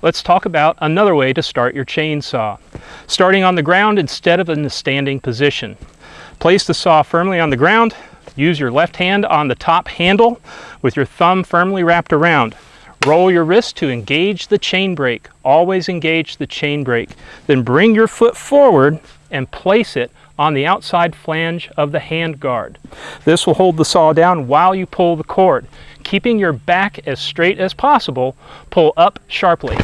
Let's talk about another way to start your chainsaw. Starting on the ground instead of in the standing position. Place the saw firmly on the ground, use your left hand on the top handle with your thumb firmly wrapped around. Roll your wrist to engage the chain brake. Always engage the chain brake. Then bring your foot forward and place it on the outside flange of the hand guard. This will hold the saw down while you pull the cord. Keeping your back as straight as possible, pull up sharply.